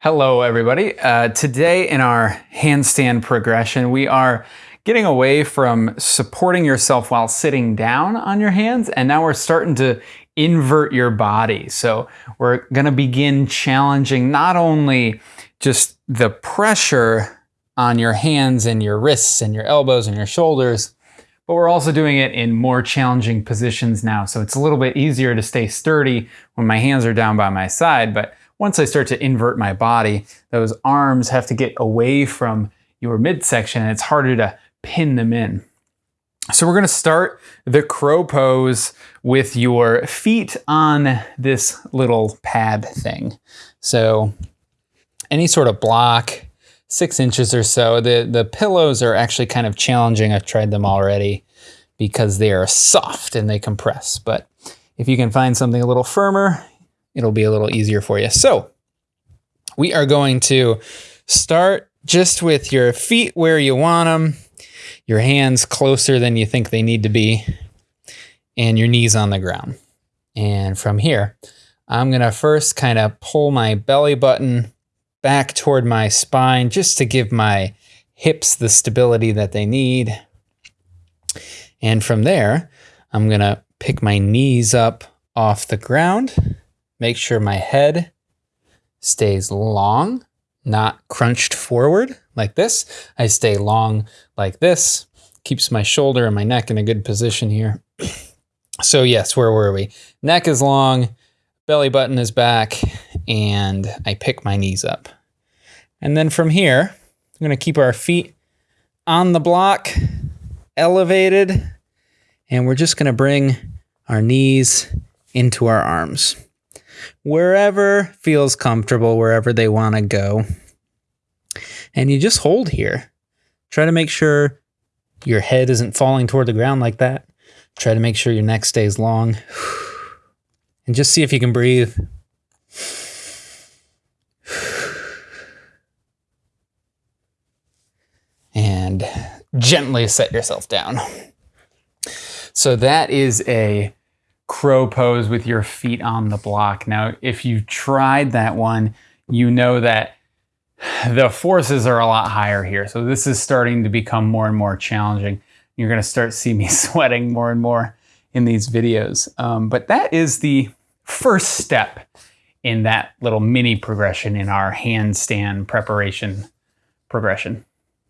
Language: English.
Hello everybody. Uh, today in our handstand progression, we are getting away from supporting yourself while sitting down on your hands, and now we're starting to invert your body. So we're gonna begin challenging not only just the pressure on your hands and your wrists and your elbows and your shoulders, but we're also doing it in more challenging positions now. So it's a little bit easier to stay sturdy when my hands are down by my side. But once I start to invert my body, those arms have to get away from your midsection and it's harder to pin them in. So we're gonna start the crow pose with your feet on this little pad thing. So any sort of block, six inches or so. The, the pillows are actually kind of challenging. I've tried them already because they are soft and they compress. But if you can find something a little firmer, it'll be a little easier for you. So we are going to start just with your feet where you want them, your hands closer than you think they need to be, and your knees on the ground. And from here, I'm going to first kind of pull my belly button back toward my spine just to give my hips the stability that they need. And from there, I'm going to pick my knees up off the ground, make sure my head stays long, not crunched forward like this. I stay long like this, keeps my shoulder and my neck in a good position here. so yes, where were we? Neck is long, belly button is back, and I pick my knees up. And then from here, I'm going to keep our feet on the block, elevated, and we're just going to bring our knees into our arms. Wherever feels comfortable, wherever they want to go. And you just hold here. Try to make sure your head isn't falling toward the ground like that. Try to make sure your neck stays long. And just see if you can breathe. And gently set yourself down. So that is a crow pose with your feet on the block. Now, if you've tried that one, you know that the forces are a lot higher here. So this is starting to become more and more challenging. You're gonna start see me sweating more and more in these videos. Um, but that is the first step in that little mini progression in our handstand preparation progression.